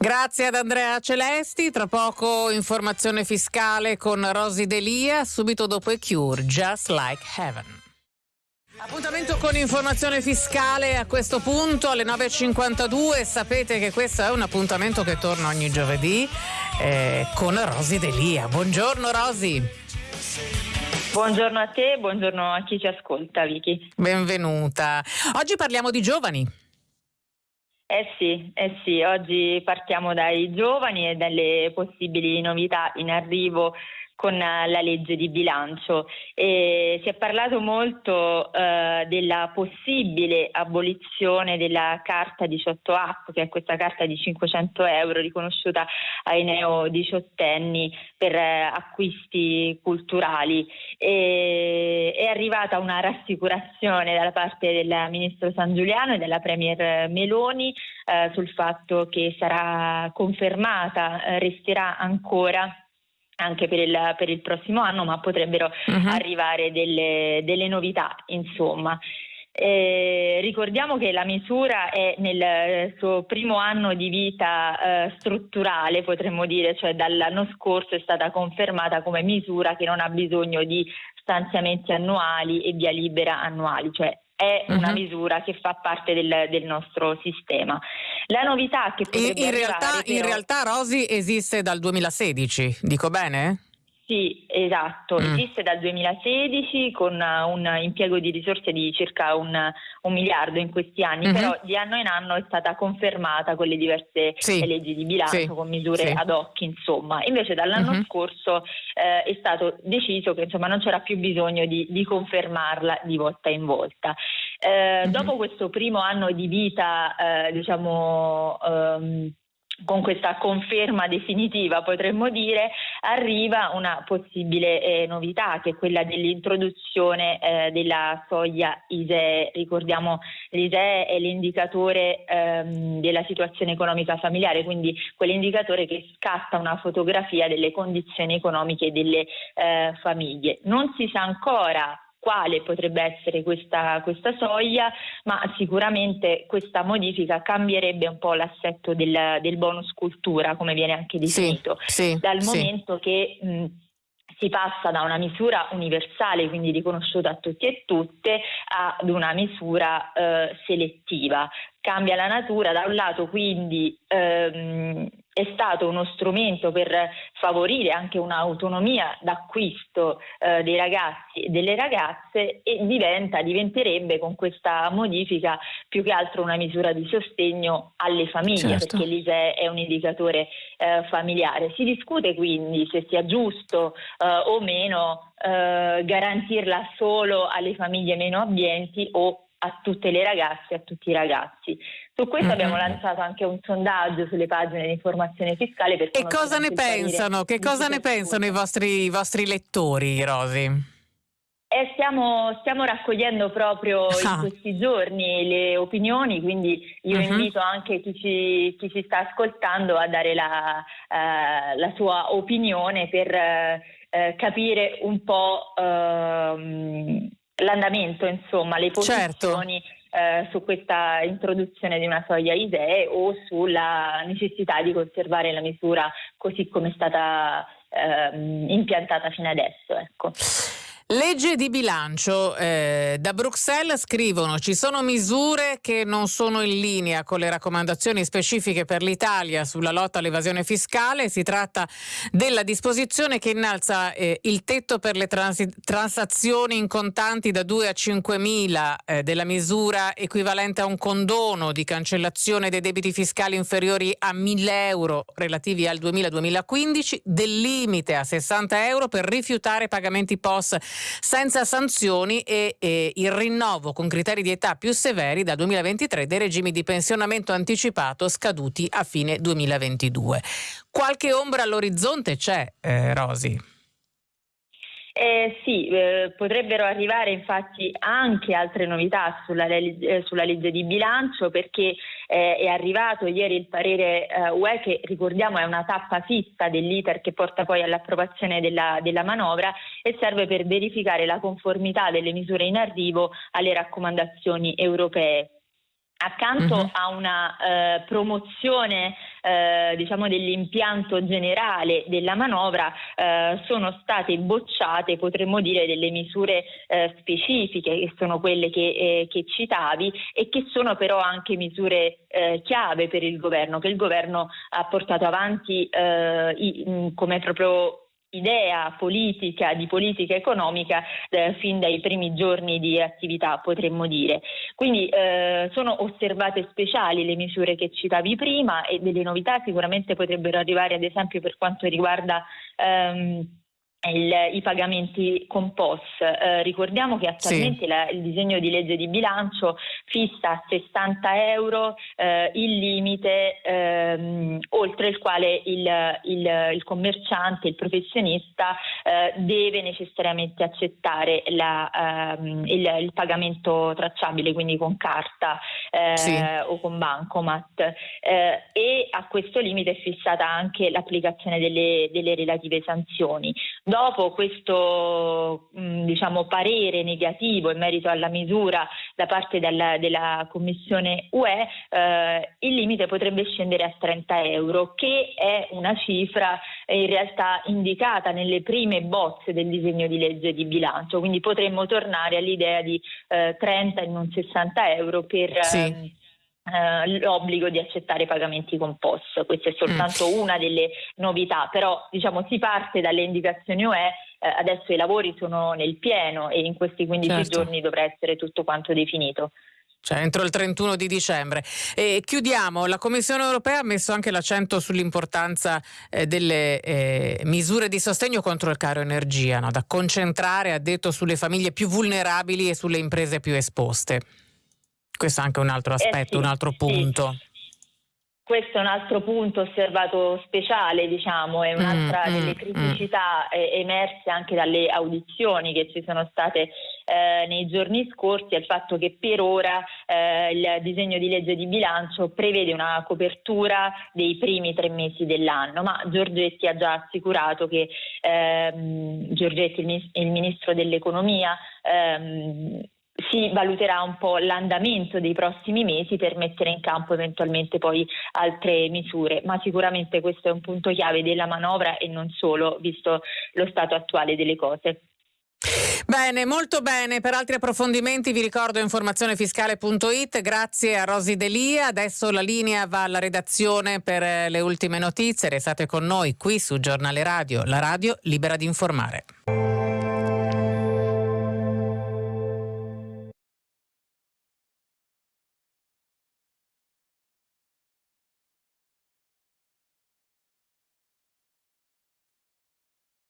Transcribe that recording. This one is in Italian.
Grazie ad Andrea Celesti, tra poco informazione fiscale con Rosy Delia, subito dopo i Cure, Just Like Heaven. Appuntamento con informazione fiscale a questo punto alle 9.52. Sapete che questo è un appuntamento che torna ogni giovedì eh, con Rosy Delia. Buongiorno Rosy. Buongiorno a te, buongiorno a chi ci ascolta, Vicky. Benvenuta. Oggi parliamo di giovani. Eh sì, eh sì, oggi partiamo dai giovani e dalle possibili novità in arrivo con la legge di bilancio. E si è parlato molto eh, della possibile abolizione della carta 18 app, che è questa carta di 500 euro riconosciuta ai neo diciottenni per eh, acquisti culturali. E, è arrivata una rassicurazione dalla parte del ministro San Giuliano e della premier Meloni eh, sul fatto che sarà confermata, eh, resterà ancora anche per il, per il, prossimo anno, ma potrebbero uh-huh. arrivare delle, delle, novità, insomma. Eh, ricordiamo che la misura è nel suo primo anno di vita eh, strutturale, potremmo dire, cioè dall'anno scorso è stata confermata come misura che non ha bisogno di stanziamenti annuali e via libera annuali, cioè è una uh-huh. misura che fa parte del, del, nostro sistema. La novità che potrebbe in, realtà, però... in realtà Rosi esiste dal 2016, dico bene? Sì, esatto, mm. esiste dal 2016 con un impiego di risorse di circa un, un miliardo in questi anni, mm-hmm. però di anno in anno è stata confermata con le diverse sì. leggi di bilancio, sì. con misure sì. ad hoc, insomma. Invece dall'anno mm-hmm. scorso eh, è stato deciso che insomma, non c'era più bisogno di, di confermarla di volta in volta. Eh, mm-hmm. Dopo questo primo anno di vita, eh, diciamo, ehm, con questa conferma definitiva, potremmo dire, arriva una possibile eh, novità che è quella dell'introduzione eh, della soglia ISEE. Ricordiamo l'ISEE è l'indicatore ehm, della situazione economica familiare, quindi quell'indicatore che scatta una fotografia delle condizioni economiche delle eh, famiglie. Non si sa ancora quale potrebbe essere questa, questa, soglia, ma sicuramente questa modifica cambierebbe un po' l'assetto del, del bonus cultura, come viene anche definito, sì, sì, dal momento che mh, si passa da una misura universale, quindi riconosciuta a tutti e tutte, ad una misura eh, selettiva. Cambia la natura, da un lato quindi ehm, è stato uno strumento per favorire anche un'autonomia d'acquisto eh, dei ragazzi e delle ragazze e diventa, diventerebbe con questa modifica più che altro una misura di sostegno alle famiglie, certo. perché l'ISE è un indicatore eh, familiare. Si discute quindi se sia giusto eh, o meno eh, garantirla solo alle famiglie meno abbienti o a tutte le ragazze e a tutti i ragazzi. Su questo mm-hmm. abbiamo lanciato anche un sondaggio sulle pagine di informazione fiscale. E cosa ne pensano? Che cosa ne pensano i vostri, i vostri lettori, Rosi? Eh, stiamo, stiamo, raccogliendo proprio ah. in questi giorni le opinioni, quindi io uh-huh. invito anche chi ci, chi ci, sta ascoltando a dare la, uh, la sua opinione per uh, capire un po' uh, l'andamento, insomma, le certo. posizioni certo. eh, su questa introduzione di una soglia ISEE o sulla necessità di conservare la misura così come è stata eh, impiantata fino adesso. Ecco. Legge di bilancio. Eh, da Bruxelles scrivono ci sono misure che non sono in linea con le raccomandazioni specifiche per l'Italia sulla lotta all'evasione fiscale. Si tratta della disposizione che innalza eh, il tetto per le transi- transazioni in contanti da 2 a 5 mila, eh, della misura equivalente a un condono di cancellazione dei debiti fiscali inferiori a 1000 euro relativi al 2000-2015, del limite a 60 euro per rifiutare pagamenti POS senza sanzioni e, e il rinnovo con criteri di età più severi dal 2023 dei regimi di pensionamento anticipato scaduti a fine 2022. Qualche ombra all'orizzonte c'è, eh, Rosi? Eh, sì, eh, potrebbero arrivare infatti anche altre novità sulla, eh, sulla legge di bilancio perché eh, è arrivato ieri il parere eh, UE che ricordiamo è una tappa fissa dell'iter che porta poi all'approvazione della, della manovra e serve per verificare la conformità delle misure in arrivo alle raccomandazioni europee accanto uh-huh. a una eh, promozione eh, diciamo dell'impianto generale della manovra eh, sono state bocciate, potremmo dire, delle misure eh, specifiche che sono quelle che, eh, che, citavi e che sono però anche misure eh, chiave per il governo, che il governo ha portato avanti i, come proprio idea politica, di politica economica eh, fin dai primi giorni di attività, potremmo dire. Quindi eh, sono osservate speciali le misure che citavi prima e delle novità sicuramente potrebbero arrivare ad esempio per quanto riguarda ehm, il, i pagamenti con POS. Eh, ricordiamo che attualmente sì. la, il disegno di legge di bilancio fissa a 60 euro eh, il limite ehm, oltre il quale il, il, il, commerciante, il professionista eh, deve necessariamente accettare la, ehm, il, pagamento tracciabile, quindi con carta eh, sì. o con bancomat. Eh, e a questo limite è fissata anche l'applicazione delle, delle relative sanzioni. Dopo questo mm, diciamo, parere negativo in merito alla misura da parte della, della Commissione UE, eh, il limite potrebbe scendere a 30 euro, che è una cifra in realtà indicata nelle prime bozze del disegno di legge di bilancio, quindi potremmo tornare all'idea di eh, 30 e non 60 euro per... Sì. Eh, l'obbligo di accettare pagamenti con POS. Questa è soltanto mm. una delle novità, però diciamo, si parte dalle indicazioni UE, eh, adesso i lavori sono nel pieno e in questi 15 certo. giorni dovrà essere tutto quanto definito. Cioè entro il 31 di dicembre. E chiudiamo, la Commissione europea ha messo anche l'accento sull'importanza eh, delle eh, misure di sostegno contro il caro energia, no? da concentrare, ha detto, sulle famiglie più vulnerabili e sulle imprese più esposte. Questo è anche un altro aspetto, eh sì, un altro punto. Sì. Questo è un altro punto osservato speciale, diciamo, è un'altra mm, delle mm, criticità mm. emerse anche dalle audizioni che ci sono state eh, nei giorni scorsi, è il fatto che per ora eh, il disegno di legge di bilancio prevede una copertura dei primi tre mesi dell'anno, ma Giorgetti ha già assicurato che ehm, Giorgetti, il, il ministro dell'economia, ehm, si valuterà un po' l'andamento dei prossimi mesi per mettere in campo eventualmente poi altre misure, ma sicuramente questo è un punto chiave della manovra e non solo, visto lo stato attuale delle cose. Bene, molto bene. Per altri approfondimenti vi ricordo informazionefiscale.it. Grazie a Rosi Delia. Adesso la linea va alla redazione per le ultime notizie. Restate con noi qui su Giornale Radio, la radio libera di informare.